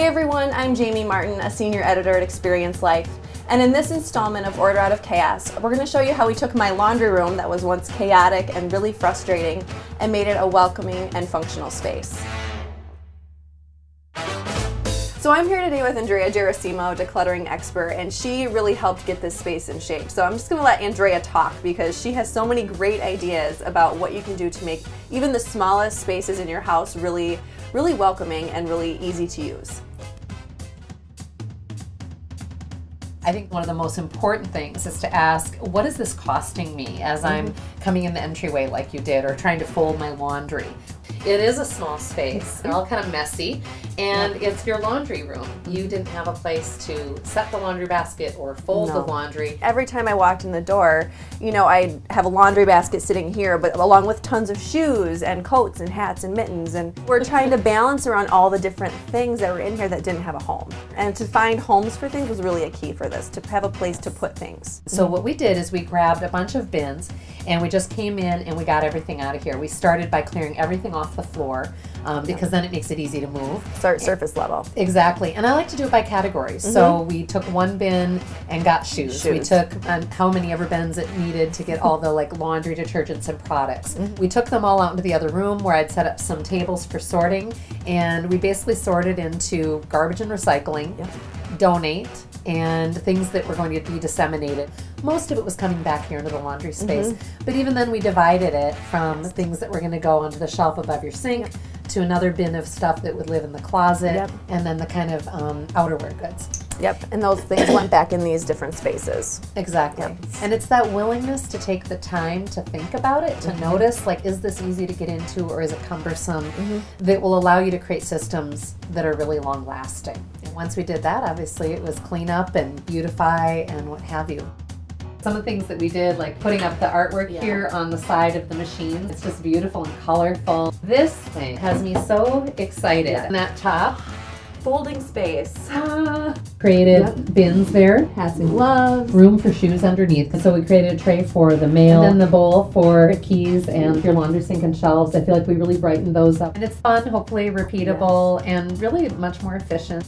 everyone, I'm Jamie Martin, a senior editor at Experience Life. And in this installment of Order Out of Chaos, we're going to show you how we took my laundry room that was once chaotic and really frustrating and made it a welcoming and functional space. So I'm here today with Andrea Gerasimo, decluttering expert, and she really helped get this space in shape. So I'm just gonna let Andrea talk because she has so many great ideas about what you can do to make even the smallest spaces in your house really, really welcoming and really easy to use. I think one of the most important things is to ask, what is this costing me as I'm Mm-hmm. coming in the entryway like you did or trying to fold my laundry? It is a small space, they're all kind of messy, and it's your laundry room. You mm-hmm. didn't have a place to set the laundry basket or fold the laundry. Every time I walked in the door, you know, I have a laundry basket sitting here, but along with tons of shoes and coats and hats and mittens. And we're trying to balance around all the different things that were in here that didn't have a home. And to find homes for things was really a key for this, to have a place to put things. So what we did is we grabbed a bunch of bins and we just came in and we got everything out of here. We started by clearing everything off the floor um, because then it makes it easy to move. Start surface level. Exactly, and I like to do it by categories. So we took one bin and got shoes. We took um, how many ever bins it needed to get all the like laundry detergents and products. We took them all out into the other room where I'd set up some tables for sorting, and we basically sorted into garbage and recycling, donate, and things that were going to be disseminated. Most of it was coming back here into the laundry space, but even then we divided it from things that were going to go onto the shelf above your sink to another bin of stuff that would live in the closet, Yep. and then the kind of um, outerwear goods. Yep, and those things went back in these different spaces. Exactly. Yep. And it's that willingness to take the time to think about it, to Mm-hmm. notice like, is this easy to get into or is it cumbersome, Mm-hmm. that will allow you to create systems that are really long lasting. Once we did that, obviously it was clean up and beautify and what have you. Some of the things that we did, like putting up the artwork Yeah. here on the side of the machine, it's just beautiful and colorful. This thing has me so excited. Yeah. And that top Folding space. ah, created bins there Hats and gloves. room for shoes underneath. So we created a tray for the mail, and then the bowl for keys and your laundry sink and shelves. I feel like we really brightened those up. And it's fun, hopefully repeatable, and really much more efficient.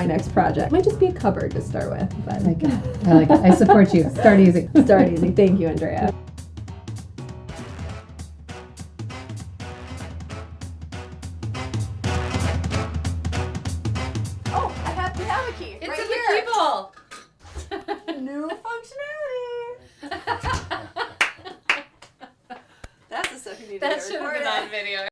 My next project. Might just be a cupboard to start with, but I like it. I like it. I support you. Start easy. start easy. Thank you, Andrea. Oh, I have, we have a key It's right in here. the key bowl. New functionality. That's the stuff you need to that get should have been on video.